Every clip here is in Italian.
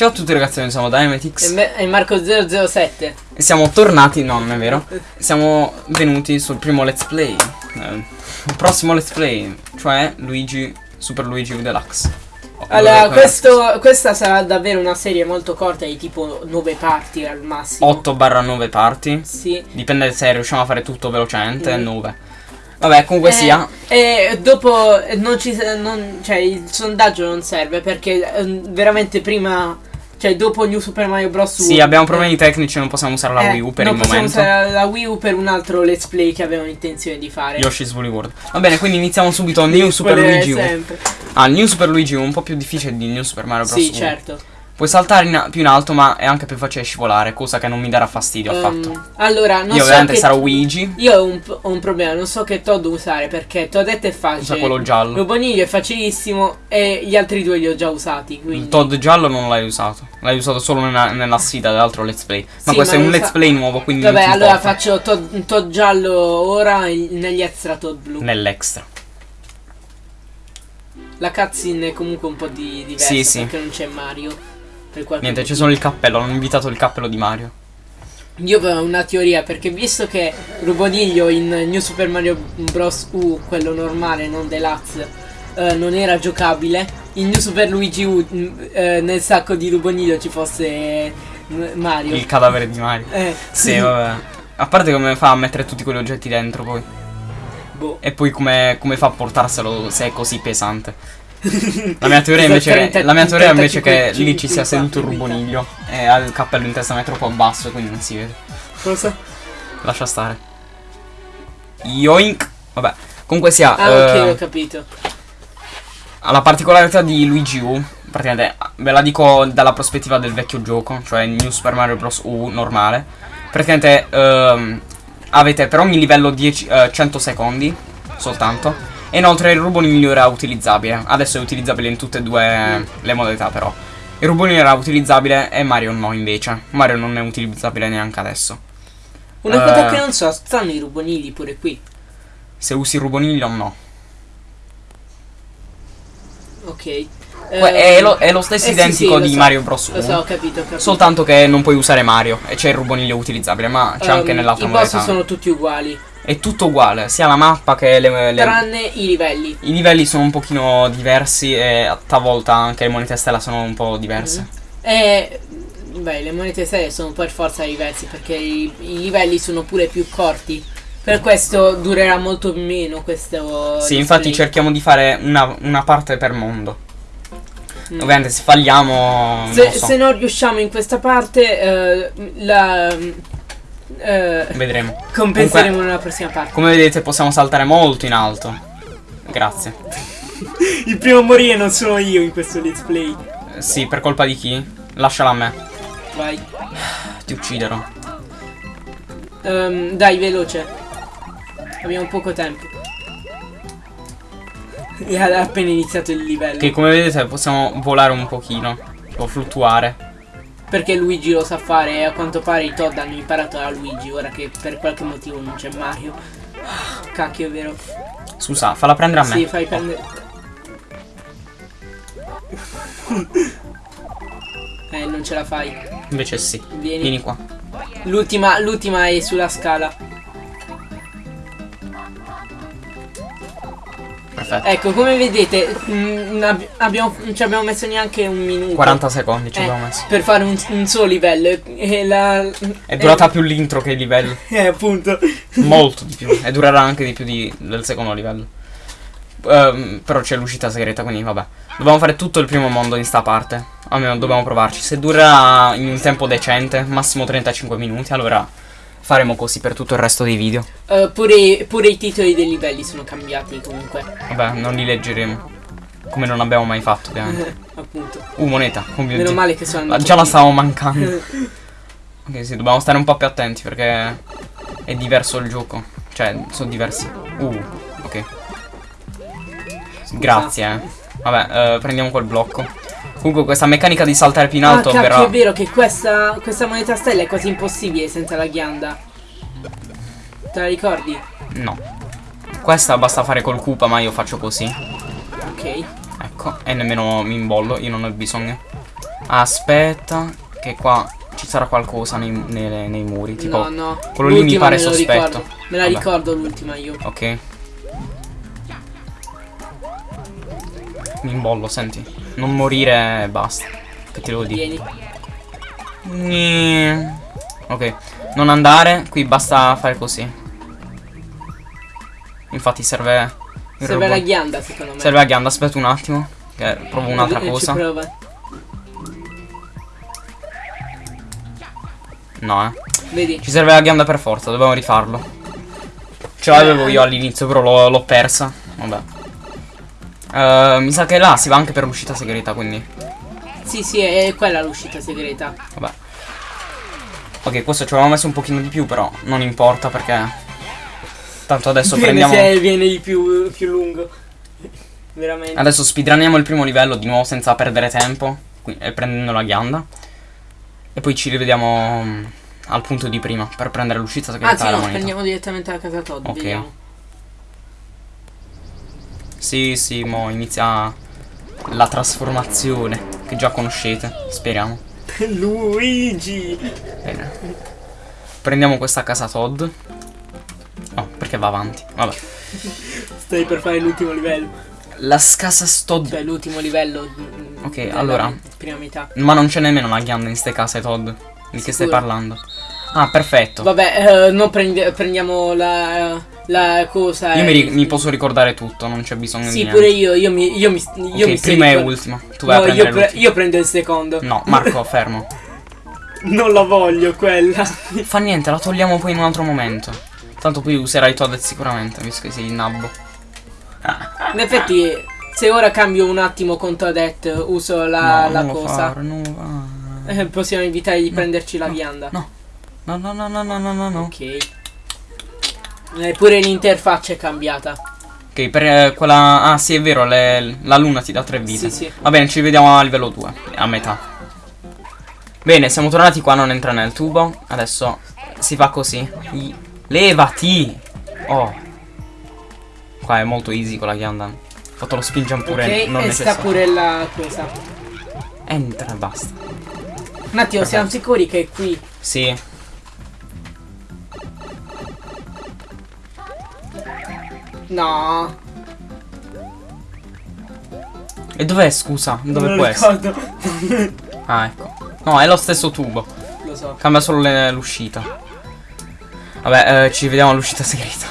Ciao a tutti ragazzi, noi siamo Dynamitix. E, e Marco007 e siamo tornati, no non è vero, siamo venuti sul primo let's play, eh, il prossimo let's play, cioè Luigi, Super Luigi Deluxe. Oh, Allora, questo, questa sarà davvero una serie molto corta di tipo 9 parti al massimo. 8 barra 9 parti, Sì. Dipende se riusciamo a fare tutto velocemente, Mm. 9. Vabbè, comunque Eh, sia, E dopo eh, non ci non, cioè il sondaggio non serve perché eh, veramente prima cioè dopo New Super Mario Bros. U, sì abbiamo problemi tecnici, non possiamo usare la eh, Wii U per non il possiamo momento. usare la Wii U per un altro let's play che avevamo intenzione di fare Yoshi's Woolly World. Va bene, quindi iniziamo subito New Super Luigi U. sempre. Ah, New Super Luigi U è un po' più difficile di New Super Mario Bros. Sì, U. certo. Puoi saltare in- più in alto, ma è anche più facile scivolare, cosa che non mi darà fastidio affatto. Ehm, allora, non Io so ovviamente che sarò Luigi, Io ho un, ho un problema, non so che Todd usare perché Toadette è facile. usa quello giallo. Ruboniglio è facilissimo e gli altri due li ho già usati. Quindi... Il Todd giallo non l'hai usato. L'hai usato solo nella, nella sfida dell'altro let's play. Ma Sì, questo ma è un let's play nuovo, quindi Vabbè, allora importa. faccio Todd, Todd giallo ora negli extra Todd blu. Nell'extra. La cutscene è comunque un po' di diversa Sì, sì. perché non c'è Mario. Per Niente, c'è solo il cappello. Hanno invitato il cappello di Mario. Io avevo una teoria perché visto che Ruboniglio in New Super Mario Bros. U, quello normale, non deluxe, eh, non era giocabile, in New Super Luigi U mm, eh, nel sacco di Ruboniglio ci fosse eh, Mario. Il cadavere di Mario. Eh, Sì, vabbè. A parte come fa a mettere tutti quegli oggetti dentro poi. boh. E poi come, come fa a portarselo se è così pesante. La mia teoria invece, 30 la mia teoria invece 35 che lì ci sia seduto il 54 ruboniglio e ha il cappello in testa ma è troppo basso quindi non si vede. Cosa? Lascia stare. Yoink. Vabbè. Comunque sia. Ah, ok, eh, ho capito. La particolarità di Luigi U, praticamente ve la dico dalla prospettiva del vecchio gioco, cioè New Super Mario Bros. U normale. Praticamente ehm, avete per ogni livello 10, eh, 100 secondi soltanto. E inoltre il ruboniglio era utilizzabile. Adesso è utilizzabile in tutte e due le modalità però. Il ruboniglio era utilizzabile e Mario no invece. Mario non è utilizzabile neanche adesso. Una cosa eh. che non so, stanno i rubonigli pure qui. Se usi il ruboniglio no. Ok. Eh, è, lo, è lo stesso eh, sì, identico sì, lo di so. Mario Bros. U. Lo so, ho capito, ho capito. Soltanto che non puoi usare Mario e c'è il ruboniglio utilizzabile, ma c'è anche Ehm, nell'altra I boss modalità. sono tutti uguali, È tutto uguale, sia la mappa che le, le- tranne i livelli. I livelli sono un pochino diversi e a talvolta anche le monete stella sono un po' diverse. E beh, le monete serie sono per forza diversi perché i, i livelli sono pure più corti. Per questo durerà molto meno questo. Sì, let's infatti cerchiamo di fare una, una parte per mondo. Mm. Ovviamente se falliamo... Se, non so, se non riusciamo in questa parte, eh, la. eh, vedremo. compenseremo Comunque, nella prossima parte. come vedete possiamo saltare molto in alto. Grazie. Il primo a morire non sono io in questo let's play. Eh, Sì, per colpa di chi? Lasciala a me. Vai. Ti ucciderò. Ehm, dai, veloce. Abbiamo poco tempo. E ha appena iniziato il livello. Che come vedete possiamo volare un pochino. O fluttuare. Perché Luigi lo sa fare e a quanto pare i Todd hanno imparato da Luigi, ora che per qualche motivo non c'è Mario. Ah, Cacchio, è vero. Scusa, falla prendere a me. Sì, fai prendere. eh, non ce la fai. Invece sì. Vieni. Vieni qua. L'ultima, l'ultima è sulla scala. Perfetto. Ecco, come vedete, mm, ab- abbiamo, non ci abbiamo messo neanche un minuto. 40 secondi ci eh, abbiamo messo. per fare un, un solo livello. E- la, È durata più l'intro che il livello. Eh, appunto. Molto di più. E durerà anche di più di- del secondo livello. Ehm, però c'è l'uscita segreta, quindi vabbè. Dobbiamo fare tutto il primo mondo in sta parte. Almeno dobbiamo provarci. Se durerà in un tempo decente, massimo 35 minuti, allora faremo così per tutto il resto dei video. Eh, pure, pure i titoli dei livelli sono cambiati comunque. Vabbè, non li leggeremo. Come non abbiamo mai fatto, ovviamente. appunto. Uh, moneta. Come Meno male che sono andato già la stavamo mancando. Ok, sì, dobbiamo stare un po' più attenti perché è diverso il gioco. Cioè, sono diversi. Uh, ok. Grazie, eh. Vabbè, eh, prendiamo quel blocco. Comunque questa meccanica di saltare più in Ah, alto cacchio, verrà... è vero che questa, questa moneta stella è quasi impossibile senza la ghianda. Te la ricordi? No. Questa basta fare col Koopa, ma io faccio così. Ok. Ecco, e nemmeno mi imbollo, io non ho bisogno. Aspetta, che qua ci sarà qualcosa nei, nei- nei muri. Tipo, no, no. quello lì mi pare me sospetto. ricordo. Me la Vabbè. ricordo l'ultima io. ok. Mi imbollo, senti. Non morire e basta. Che ti devo dire? Vieni. Ni- Ok, non andare, qui basta fare così. Infatti serve. Serve la robot. ghianda secondo me. Serve la ghianda, aspetta un attimo. Che provo un'altra Eh, cosa. No, eh. Vedi? Ci serve la ghianda per forza, dobbiamo rifarlo. Ce l'avevo io all'inizio, però l'ho persa. Vabbè. Eh, mi sa che là si va anche per l'uscita segreta, quindi. Sì, sì, è quella l'uscita segreta. Vabbè. Ok, questo ci avevamo messo un pochino di più, però non importa perché. Tanto adesso Viene prendiamo. se viene di più, più lungo. Veramente. Adesso speedruniamo il primo livello di nuovo senza perdere tempo. qui- E prendendo la ghianda. E poi ci rivediamo mm, al punto di prima per prendere l'uscita segreta Anzi la no, prendiamo direttamente la casa Todd, Ok. vediamo. Sì, sì, mo inizia la trasformazione che già conoscete, speriamo. Luigi! Bene. Prendiamo questa casa Todd. Oh, perché va avanti. Vabbè. Stai per fare l'ultimo livello. La scasa Todd. Cioè l'ultimo livello. mm, Ok, allora. Prima metà. Ma non c'è nemmeno la ghianda in ste case Todd. Di che stai parlando? Ah, perfetto. Vabbè, eh, non prende- prendiamo la, la cosa. Io mi, ri- mi posso ricordare tutto, non c'è bisogno di Sì, niente. pure io. Io mi. Io mi, io Ok, mi prima e ultima. Tu vai No, a io, prendere pre- l'ultima. io prendo il secondo. No, Marco, fermo. Non la voglio quella. Fa niente, la togliamo poi in un altro momento. Tanto poi userai Todd sicuramente, visto che sei il nabbo. In effetti, se ora cambio un attimo con Toadette, uso la, no, la cosa. lo fare. eh, possiamo evitare di prenderci la vianda. no. No, no, no, no, no, no, no. Ok. Eh, pure l'interfaccia è cambiata. Ok, per eh, quella... Ah, sì, è vero, le- la luna ti dà tre vite. Sì, sì. Va bene, ci vediamo a livello 2, a metà. Bene, siamo tornati qua, non entra nel tubo. Adesso si fa così. I- Levati! Oh. Qua è molto easy con la ghianda. Ho fatto lo spin jump pure ok, non e sta necessario. pure la cosa. Entra basta. Un attimo, siamo sicuri che è qui. Sì. No. E dov'è, scusa? Dove non può lo essere? ricordo. Ah, ecco. No, è lo stesso tubo. Lo so. Cambia solo l'uscita. Vabbè, eh, ci vediamo all'uscita segreta.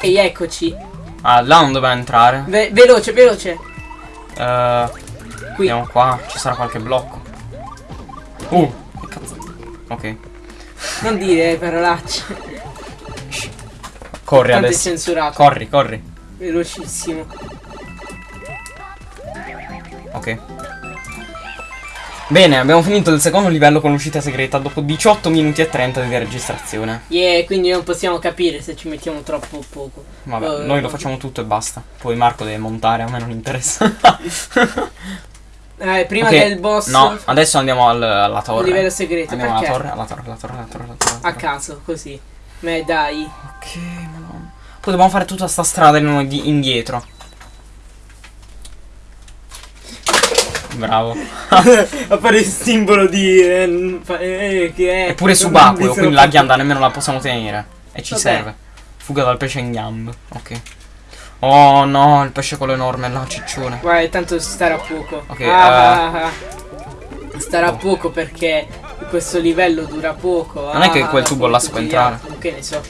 Ehi, eccoci. Ah, là non doveva entrare. Ve- veloce, veloce. Eh, Qui. andiamo qua. Ci sarà qualche blocco. Uh, che cazzo. Ok. Non dire parolacce. Corri adesso. censurato. Corri, corri. Velocissimo. Ok. Bene, abbiamo finito il secondo livello con l'uscita segreta dopo 18 minuti e 30 di registrazione. Yeah, quindi non possiamo capire se ci mettiamo troppo o poco. Vabbè, Eh, noi lo facciamo tutto e basta. Poi Marco deve montare, a me non interessa. Eh, prima Ok, del boss. No, adesso andiamo al- alla torre. livello segreto, Andiamo alla torre, alla torre, alla torre, alla torre, alla torre. A caso, così. Ma dai. Ok, madonna. Poi dobbiamo fare tutta sta strada indietro. Bravo. Appare il simbolo di. eh, fa- eh, che è. È pure Non mi subacqueo, quindi la ghianda nemmeno la possiamo tenere. E ci Vabbè. serve. Fuga dal pesce in gambe. Ok. Oh no, il pesce quello enorme là, ciccione. Guarda, tanto starà poco. Ok, Ah, eh. ah. Starà Oh. poco perché questo livello dura poco. Non è che Ah, quel tubo là si può entrare. altri, Che ne so.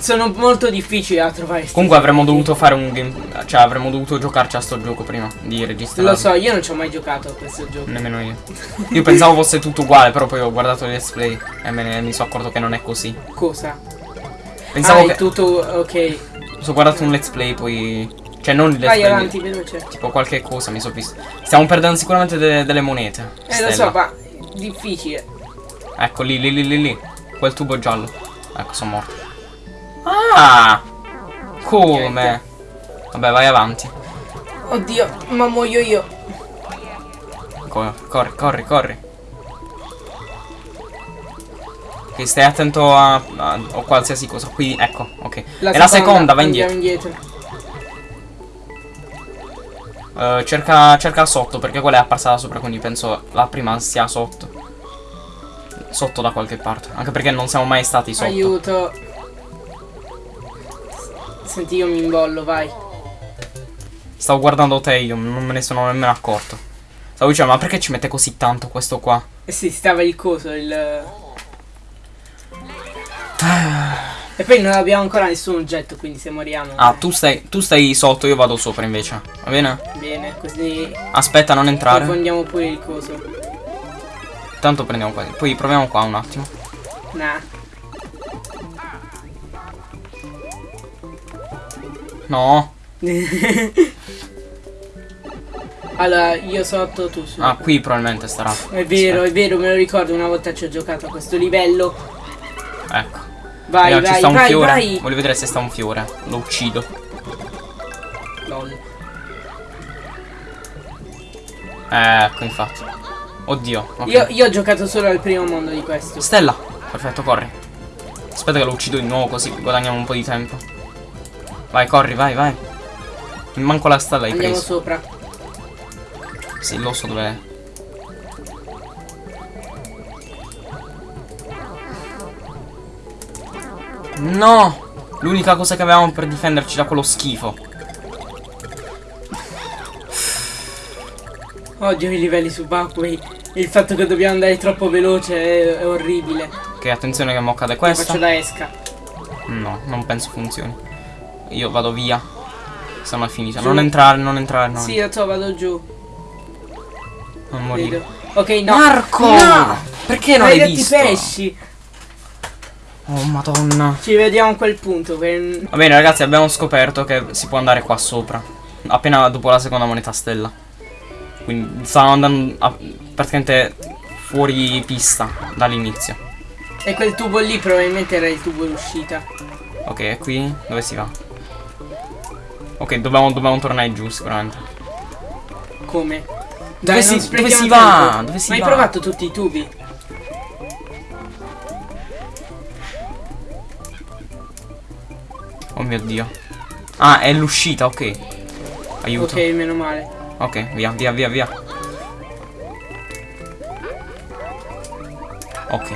Sono molto difficili da trovare. Comunque avremmo dovuto fare un game. Cioè, avremmo dovuto giocarci a sto gioco prima di registrare. Lo so, io non ci ho mai giocato a questo gioco. Nemmeno io. Io pensavo fosse tutto uguale, però poi ho guardato il let's play e me ne, mi sono accorto che non è così. Cosa? Pensavo ah, è che. tutto. Ok. Ho guardato un let's play, poi. Cioè, non il let's Vai play. avanti, veloce. Tipo qualche cosa mi sono visto. Stiamo perdendo sicuramente de- delle monete. Eh, lo Stella. so, ma. Difficile. Ecco lì, lì, lì, lì, lì. Quel tubo giallo. Ecco, sono morto. Ah! Come? Vabbè, vai avanti. Oddio, ma muoio io. Co- corri, corri, corri. Ok, stai attento a, a, a qualsiasi cosa. Qui, ecco, ok. e la seconda, va indietro. indietro. Eh, cerca, cerca sotto, perché quella è apparsa da sopra, quindi penso la prima sia sotto. Sotto da qualche parte. Anche perché non siamo mai stati sotto. Aiuto. Senti, io mi imbollo, vai. Stavo guardando te io, non me ne sono nemmeno accorto. Stavo dicendo, ma perché ci mette così tanto questo qua? Eh sì, stava il coso, il... E poi non abbiamo ancora nessun oggetto, quindi se moriamo... Ah, tu stai, tu stai sotto, io vado sopra invece. Va bene? Bene, così Aspetta, non entrare. confondiamo pure il coso. Tanto prendiamo qua. Poi proviamo qua un attimo. Nah. No. allora, io sotto, tu su. Ah, qui probabilmente starà. È vero, è vero, me lo ricordo, una volta ci ho giocato a questo livello. Ecco. Vai, Raga, ci vai, sta un vai, fiore. vai. Voglio vedere se sta un fiore. Lo uccido. Lol. Ecco, infatti. Oddio. ok. Io, io ho giocato solo al primo mondo di questo. Stella. Perfetto, corri. Aspetta che lo uccido di nuovo così guadagniamo un po' di tempo. Vai, corri, vai, vai. Manco la stella hai Andiamo preso. sopra. Sì, lo so dov'è. No! L'unica cosa che avevamo per difenderci da quello schifo. Odio i livelli subacquei. Il fatto che dobbiamo andare troppo veloce è, è orribile. Ok, attenzione che mo cade Io faccio questa. da esca. No, non penso funzioni. Io vado via. Se no è finita. Giù. Non entrare, non entrare, no. Sì, so, vado giù. Non morire. Vedo. Ok, no. Marco! No! Perché non hai Maledetti visto? pesci. Oh, madonna. Ci vediamo a quel punto. per- Va bene ragazzi abbiamo scoperto che si può andare qua sopra Appena dopo la seconda moneta stella Quindi stavamo andando a- praticamente fuori pista dall'inizio E quel tubo lì probabilmente era il tubo d'uscita. Ok e qui dove si va? Ok dobbiamo, dobbiamo tornare giù sicuramente Come? Dove si- dove si va? Dove si Ma hai va? provato tutti i tubi? Mio dio Ah è l'uscita ok Aiuto Ok, meno male. Ok, via, via, via, via. Ok.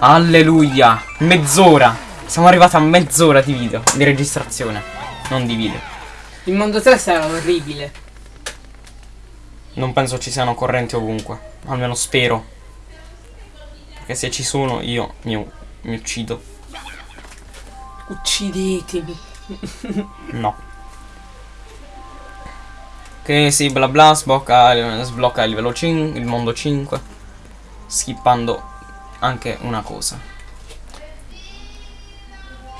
Alleluia. Mezz'ora. Siamo arrivati a mezz'ora di video. Di registrazione. Non di video. Il mondo 3 sarà orribile. Non penso ci siano correnti ovunque. Almeno spero. Perché se ci sono io mi, mi uccido. Uccidetemi. No. Ok, sì, bla bla, sblocca, sblocca il livello 5, il mondo 5. Skippando anche una cosa.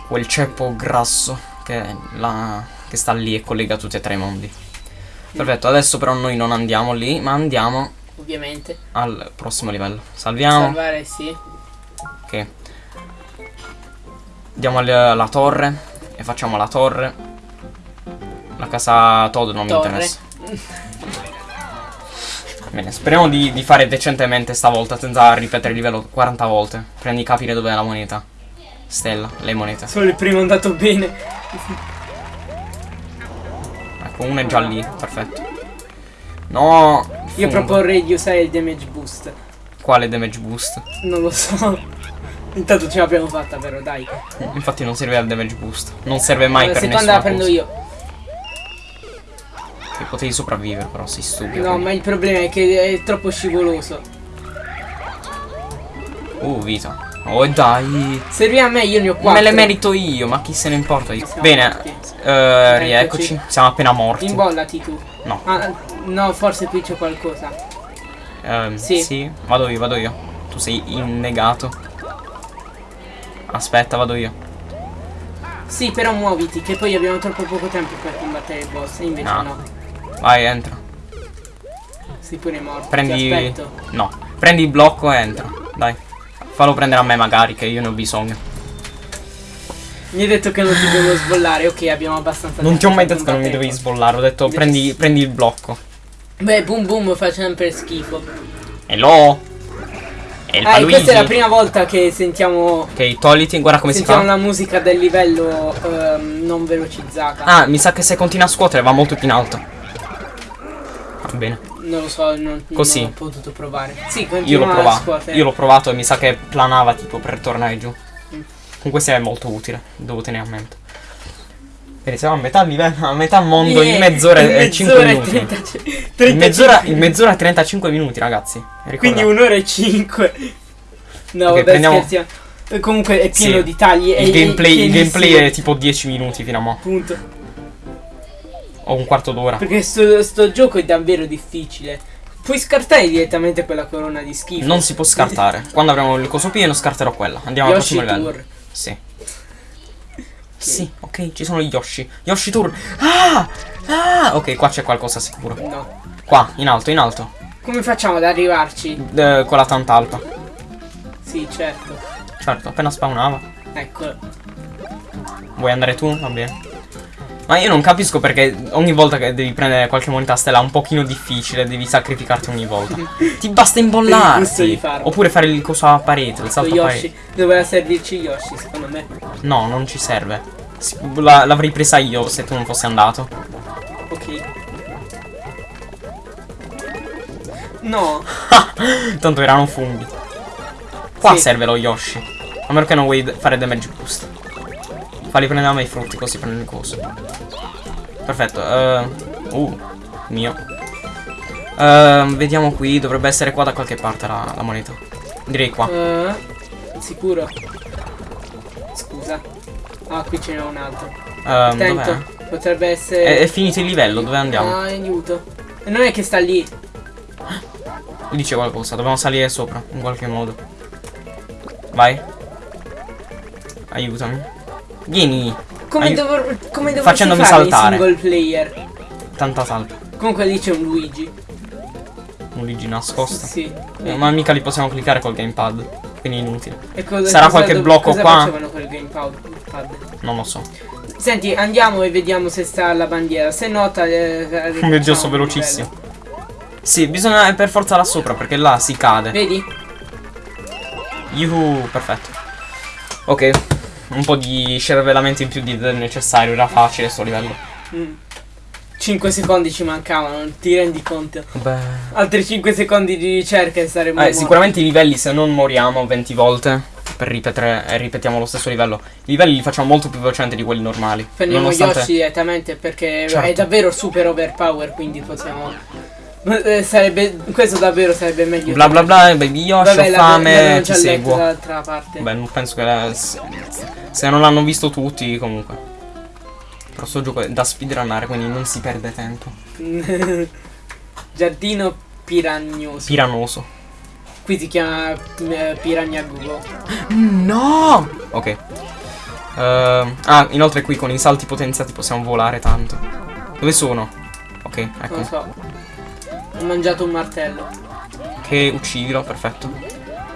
Quel ceppo grasso che, la, che sta lì e collega tutti e tre i mondi. Perfetto, adesso però noi non andiamo lì, ma andiamo Ovviamente. al prossimo livello. Salviamo. Salvare sì. Ok. Andiamo al- alla torre e facciamo la torre. La casa Todd non mi Torre. interessa. Bene, speriamo di, di fare decentemente stavolta senza ripetere il livello 40 volte. Prima di capire dov'è la moneta. Stella, le monete. Solo il primo è andato bene. Ecco, uno è già lì, perfetto. No! Io proporrei di usare il damage boost. Quale damage boost? Non lo so. Intanto ce l'abbiamo fatta però, dai. Infatti non serve al damage boost. Non serve mai Allora, per seconda nessuna la prendo cosa. io. Che potevi sopravvivere però, sei stupido. No, ma il problema è che è troppo scivoloso. Uh, vita. Oh, dai. Serve a me, io ne ho 4. Me le merito io, ma chi se ne importa. Siamo Bene, morti. eh, rieccoci. Siamo appena morti. Imbollati tu. No. Ah, no, forse qui c'è qualcosa. Ehm, Sì. sì. vado io, vado io. Tu sei innegato. Aspetta, vado io. Sì, però muoviti, che poi abbiamo troppo poco tempo per combattere il boss. E invece No. no. Vai, entra. Sei pure morto. Ti Prendi. aspetto. No. Prendi il blocco e entra. Dai. Fallo prendere a me magari, che io ne ho bisogno. Mi hai detto che non ti devo sbollare. Ok, abbiamo abbastanza Non tempo ti ho mai detto che non mi il sbollare. Ho detto prendi, prendi il blocco. Beh, boom boom fa sempre schifo. Hello? È il Ah, e Paluigi. questa è la prima volta che sentiamo. Ok, togliti, guarda come si sentiamo fa. la musica del livello ehm, non velocizzata. Ah, mi sa che se continua a scuotere va molto più in alto. Bene. Non lo so, non, Così. non ho potuto provare. Sì, Io l'ho a provato. scuotere. Io l'ho provato e mi sa che planava tipo per tornare giù. Mm. Comunque sia è molto utile, devo tenere a mente. Vedi, siamo a metà livello, a metà mondo in Yeah, mezz'ora in e 5 mezz'ora e minuti. 30 In mezz'ora, 35. in mezz'ora e 35 minuti, ragazzi. Ricorda. Quindi un'ora e 5. No, Ok, vabbè, prendiamo- scherziamo. E Comunque è pieno Sì. di tagli. e- il gameplay, e il gameplay è tipo 10 minuti fino a mo'. Appunto. O un quarto d'ora. Perché sto, sto gioco è davvero difficile. Puoi scartare direttamente quella corona di schifo. Non si può scartare. Quando avremo il coso pieno scarterò quella. Andiamo al Yoshi prossimo livello. Tour. Sì. Sì, ok, ci sono gli Yoshi. Yoshi Tour. Ah! Ah! Ok, qua c'è qualcosa sicuro. No. Qua, in alto, in alto. Come facciamo ad arrivarci? Eh, con la tantalpa. Sì, certo. Certo, appena spawnava. Ecco. Vuoi andare tu? Va bene. Ma io non capisco perché ogni volta che devi prendere qualche moneta stella un pochino difficile, devi sacrificarti ogni volta. Ti basta imbollarti. Oppure fare il coso a parete, il salto a parete. Doveva servirci Yoshi, secondo me. No, non ci serve. Si- la- L'avrei presa io se tu non fossi andato. Ok. No. Tanto erano funghi. Qua Sì. serve lo Yoshi. A meno che non vuoi fare damage boost. Falli prendere me i frutti così prendo il coso. Perfetto. eh, uh, mio. Ehm, vediamo qui. Dovrebbe essere qua da qualche parte la, la moneta. Direi qua. Eh, sicuro. Scusa. Ah, qui ce n'è un altro. Ehm, Attento. Potrebbe essere. È, è finito il livello, dove andiamo? Ah, aiuto. Non è che sta lì. Mi dice qualcosa, dobbiamo salire sopra, in qualche modo. Vai. Aiutami. Vieni. Come, dovrò, come dovresti Facendomi fare saltare. in single player? Tanta salta. Comunque lì c'è un Luigi. Un Luigi nascosto. Sì. Eh, ma mica li possiamo cliccare col gamepad. Quindi inutile. Cosa- sarà cosa qualche blocco qua? Non lo so. Senti, andiamo e vediamo se sta la bandiera. Se no, eh, Mio dio, rifacciamo so il velocissimo. Sì, bisogna per forza là sopra perché là si cade. livello. Vedi? Yuhu, perfetto. Ok. Un po' di scervellamento in più di del necessario. Era facile sto livello. 5 Mm. secondi ci mancavano, ti rendi conto? Beh. Altri 5 secondi di ricerca e saremo Eh, morti. sicuramente i livelli se non moriamo 20 volte per ripetere e ripetiamo lo stesso livello. I livelli li facciamo molto più velocemente di quelli normali. Prendiamo nonostante- Yoshi direttamente perché è Certo. davvero super overpower, quindi possiamo... Eh, Sarebbe... Questo davvero sarebbe meglio. Bla bla bla, baby Yoshi, Vabbè, ho fame, ti seguo. Beh, non penso che la- se, se non l'hanno visto tutti comunque. Però sto gioco è da speedrunnare, quindi non si perde tempo. Giardino piragnoso. Piranoso. Qui si chiama eh, Piragna Google. No! Ok. Ehm, ah, inoltre qui con i salti potenziati possiamo volare tanto. Dove sono? Ok, Non ecco. lo so. Ho mangiato un martello. Che uccidilo, perfetto.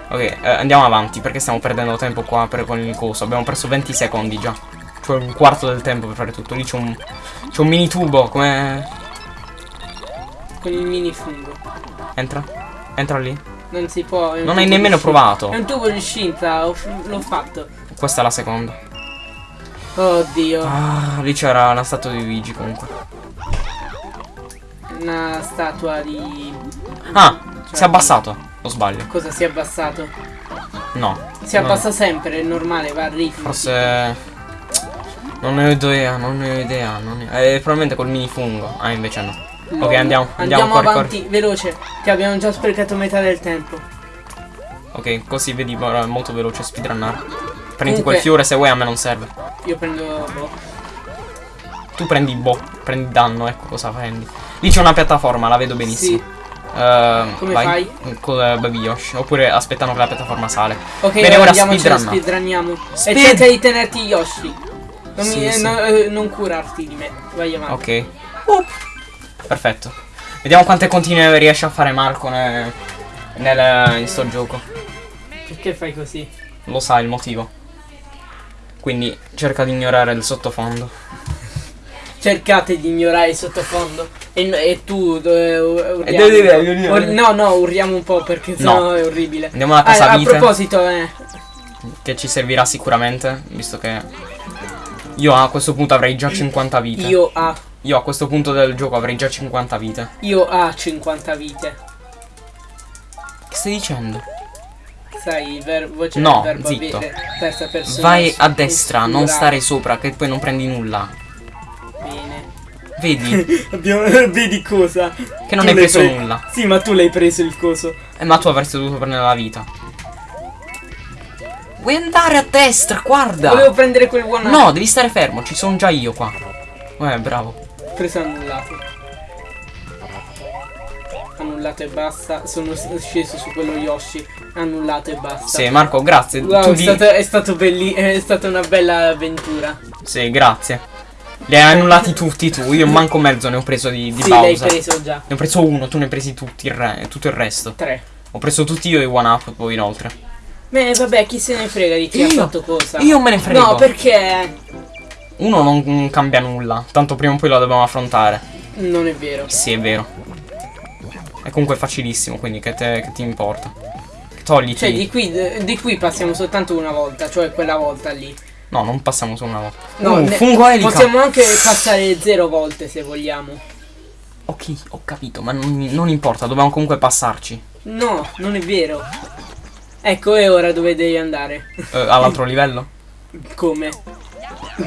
Ok, eh, andiamo avanti perché stiamo perdendo tempo qua per con il coso. Abbiamo perso 20 secondi già. Cioè un quarto del tempo per fare tutto. Lì c'è un. C'è un mini tubo, come. Con il mini fungo. Entra? Entra lì. Non si può. Non hai nemmeno provato. È un tubo di scinta, l'ho fatto. Questa è la seconda. Oddio. Ah, lì c'era una statua di Luigi comunque. Una statua di. Ah, Cioè, si è abbassato. O sbaglio? Cosa si è abbassato? No. Si No. abbassa sempre, è normale, va a ritmo. Forse. Non ne ho idea, non ne ho idea. Non ne... Eh, probabilmente col mini fungo. Ah, invece no. Lol. Ok, andiamo, andiamo, corri, avanti, veloce, che abbiamo già sprecato metà del tempo. Ok, così vedi, molto veloce speedrunnare. Prendi Comunque- quel fiore se vuoi, a me non serve. Io prendo. boh. Tu prendi boh, prendi danno, ecco cosa prendi. Lì c'è una piattaforma, la vedo benissimo. Sì. Ehm, Come vai. fai? Con eh, Baby Yoshi. Oppure aspettano che la piattaforma sale. Ok, Bene, ora speedrunna. speedrunniamo. Speed- E cerca di tenerti Yoshi. Non, Sì, mi- sì. no- eh, non curarti di me. Vai avanti. Ok. Perfetto. Vediamo quante continue riesce a fare Marco ne- nel, in sto gioco. Perché fai così? Lo sa il motivo. Quindi cerca di ignorare il sottofondo. Cercate di ignorare il sottofondo. E, e tu eh, urliamo. E devi dire, devi dire. Ur- no, no, urliamo un po' perché sennò è orribile. Andiamo alla Ah, casa a vite. proposito, eh, Che ci servirà sicuramente. Visto che io a questo punto avrei già 50 vite. io a Io a questo punto del gioco avrei già 50 vite. Io ho 50 vite. Che stai dicendo? Sai, il ver voce No, del verbo zitto. avere, terza persona. Vai a destra, non stare sopra, che poi non prendi nulla. Bene. Vedi? Abbiamo, vedi cosa? Che non Tu hai preso pre- nulla. Sì, ma tu l'hai preso il coso. Eh, ma tu avresti dovuto prendere la vita. Vuoi andare a destra, guarda! Volevo prendere quel one No, devi stare fermo, ci sono già io qua. Eh, bravo. preso annullato. Annullato e basta. Sono sceso su quello Yoshi. Annullato e basta. Sì, Marco, grazie. Wow, tu è, di... stato, è stato è stata una bella avventura. Sì, grazie. Li hai annullati tutti tu, io manco mezzo ne ho preso di, di sì, l'hai Bowser. preso già. Ne ho preso uno, tu ne hai presi tutti il re- tutto il resto. Tre. Ho preso tutti io e One Up poi inoltre. Beh, vabbè, chi se ne frega di chi ha Io- fatto cosa. Io me ne frego. No, perché Uno non, non cambia nulla, tanto prima o poi lo dobbiamo affrontare. non è vero. Sì, è vero. È comunque facilissimo, quindi che, te- che ti importa? Togliti. Cioè, di qui, di qui passiamo soltanto una volta, cioè quella volta lì. No, non passiamo solo una volta. No, uh, fungo elica. Possiamo anche passare zero volte se vogliamo. Ok, ho capito, ma non, non importa, dobbiamo comunque passarci. No, non è vero. Ecco, è ora dove devi andare. Eh, all'altro livello? Come?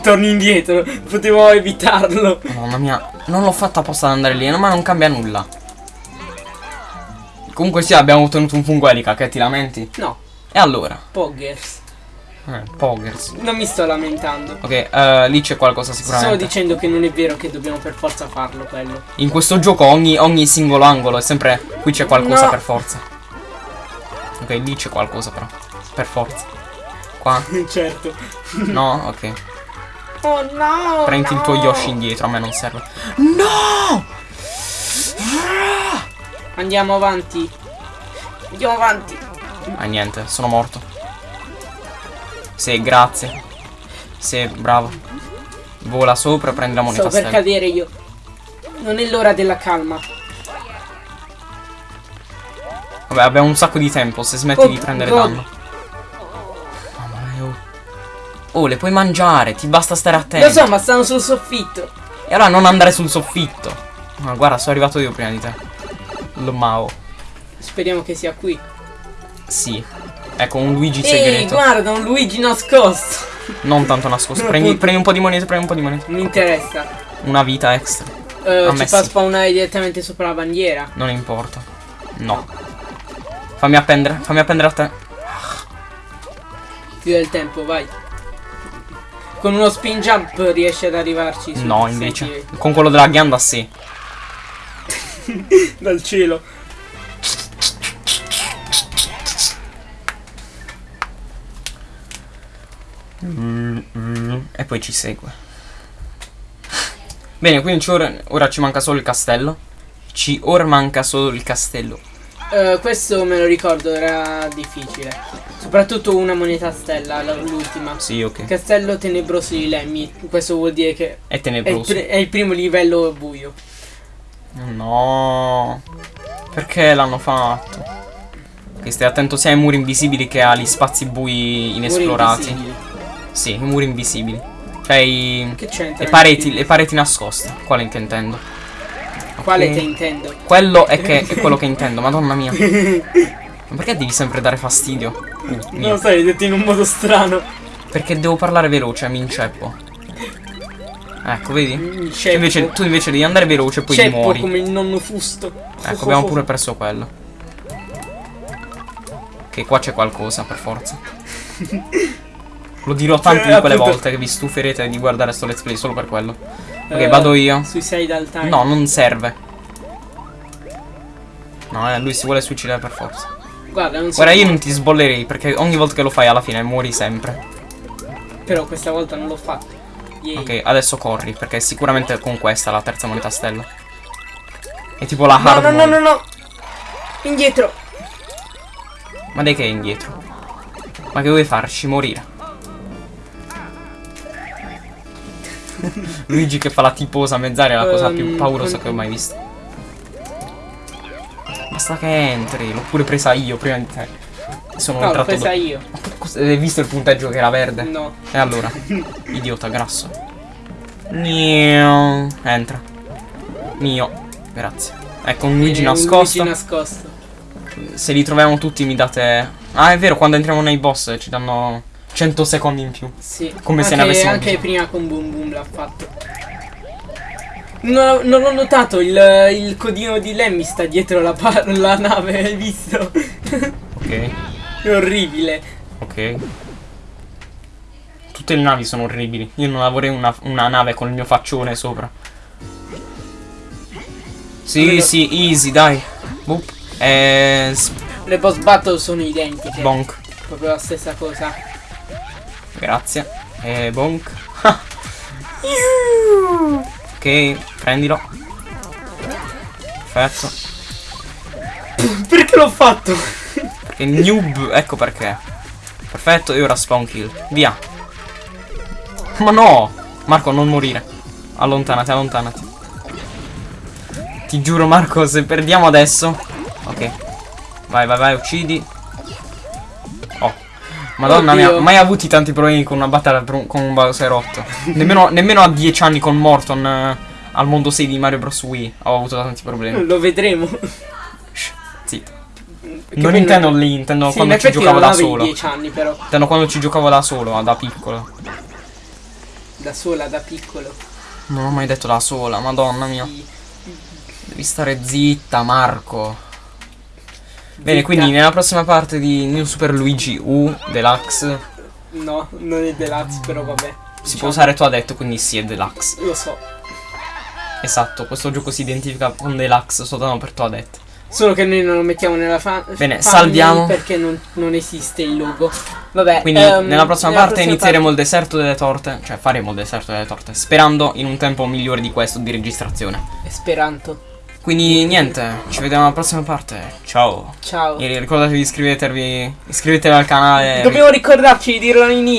Torni indietro, potevo evitarlo. Mamma mia, non l'ho fatta apposta ad andare lì, ma non cambia nulla. Comunque sì, abbiamo ottenuto un fungo elica, che ti lamenti? No, E allora? Poggers. Eh, poggers. Non mi sto lamentando. Ok, eh, lì c'è qualcosa Sto sicuramente. dicendo che non è vero che dobbiamo per forza farlo quello. In questo gioco ogni, ogni singolo angolo è sempre... Qui c'è qualcosa No. per forza. Ok, lì c'è qualcosa però. Per forza. Qua? certo. No? Ok. Oh no! Prendi il tuo Yoshi indietro, a me non serve. No! Andiamo avanti. Andiamo avanti. Ah niente, sono morto. Sì, grazie. Sì, bravo. Vola sopra e prendi la moneta Sto per stella. cadere io. Non è l'ora della calma. Vabbè, abbiamo un sacco di tempo se smetti Oh, di prendere God. danno. Oh. Oh, le puoi mangiare, ti basta stare attento. Lo so, ma stanno sul soffitto. E allora non andare sul soffitto. Ma guarda, sono arrivato io prima di te. Lo Mao. Speriamo che sia qui. Sì. Ecco, un Luigi Ehi, segreto. guarda, un Luigi nascosto. Non tanto nascosto. Prendi, prendi un po' di monete, prendi un po' di monete. Mi interessa. Una vita extra. A ci fa spawnare direttamente sopra la bandiera. Non importa. No. Fammi appendere, fammi appendere a te. Più del tempo, vai. Con uno spin jump riesci ad arrivarci. No, invece. Con quello della ghianda sì. Dal cielo. Poi ci segue. Bene, quindi ora, ora ci manca solo il castello. Ci ora manca solo il castello. Eh, questo me lo ricordo, era difficile. Soprattutto una moneta stella, la- l'ultima. Sì, ok. Castello tenebroso di Lemmy. Questo vuol dire che È è il, tenebroso. è il primo livello buio. No. Perché l'hanno fatto? Ok, stai attento sia ai muri invisibili che agli spazi bui inesplorati. Muri invisibili. Sì, i muri invisibili. Cioè i... Che c'entra? Le pareti, le pareti nascoste. Quale che intendo? Quale Ok. te intendo? Quello è che è quello che intendo, madonna mia. Ma perché devi sempre dare fastidio? Uh. Non lo so, hai detto in un modo strano. Perché devo parlare veloce, mi inceppo. Ecco, vedi? Invece, tu invece devi andare veloce e poi Ceppo muori. come il nonno fusto. Ecco, abbiamo pure perso quello. Che qua c'è qualcosa, per forza. Lo dirò tante Eh, di quelle appunto. volte che vi stuferete di guardare sto let's play solo per quello. Ok, Eh, vado io. Suicidal Time. No, non serve. No, eh, lui si vuole suicidare per forza. Guarda, non so. Guarda, io non ti sbollerei perché ogni volta che lo fai alla fine muori sempre. Però questa volta non l'ho fatto. Yay. Ok, adesso corri perché sicuramente con questa la terza moneta stella. È tipo la No, hard no, no, mode. no, no. Indietro. Ma dai che è indietro? Ma che vuoi farci morire? Luigi che fa la tiposa mezz'aria è la cosa più Ehm, paurosa che ho mai visto. Basta che entri, l'ho pure presa io prima di te. Sono No, l'ho entrato presa do- io. Hai visto il punteggio che era verde? No. E allora? Idiota grasso. Nio. Entra. Mio. Grazie. Ecco un Luigi nascosto. Luigi nascosto. Se li troviamo tutti mi date... Ah, è vero, quando entriamo nei boss ci danno 100 secondi in più. Sì. Come se anche, ne avessimo Anche prima con Boom Boom l'ha fatto. No- non ho notato, il, il codino di Lemmy sta dietro la, la nave, hai visto? Ok, È orribile. ok. Tutte le navi sono orribili. Io non avrei una, una nave con il mio faccione sopra. Sì, Quello- sì, easy, dai. Boop. E... s- Le boss battle sono identiche. Bonk. Proprio la stessa cosa. Grazie. E bonk. ok, prendilo. Perfetto. Perché l'ho fatto? Perché noob, ecco perché. Perfetto, e ora spawn kill. Via. Ma no! Marco, non morire. Allontanati, allontanati. Ti giuro, Marco, se perdiamo adesso. Ok. Vai, vai, vai, uccidi. Madonna mia, Oddio. mai avuti tanti problemi con una battaglia con un Bowserotto. nemmeno, nemmeno a 10 anni con Morton eh, al mondo 6 di Mario Bros. Wii ho avuto tanti problemi. Lo vedremo. Shh, zitto. Perché Non intendo lì, intendo Sì, quando ci giocavo non da solo. 10 anni però. Intendo quando ci giocavo da solo, da piccolo. Da sola, da piccolo. Non ho mai detto da sola, madonna mia. Devi stare zitta, Marco. Bene, quindi nella prossima parte di New Super Luigi U Deluxe No, non è deluxe, però vabbè. si può usare tu ha detto, quindi sì è Deluxe. Lo so. Esatto, questo gioco si identifica con Deluxe soltanto per tu ha detto. Solo che noi non lo mettiamo nella fan. Bene, salviamo. Perché non, non esiste il logo. Vabbè. Quindi ehm, nella prossima nella parte prossima inizieremo il deserto delle torte, cioè faremo il deserto delle torte, sperando in un tempo migliore di questo di registrazione. parte- Esperanto. Quindi niente, ci vediamo alla prossima parte. Ciao. Ciao. E ricordatevi di iscrivervi, iscrivetevi al canale. Dobbiamo ricordarci di dirlo all'inizio.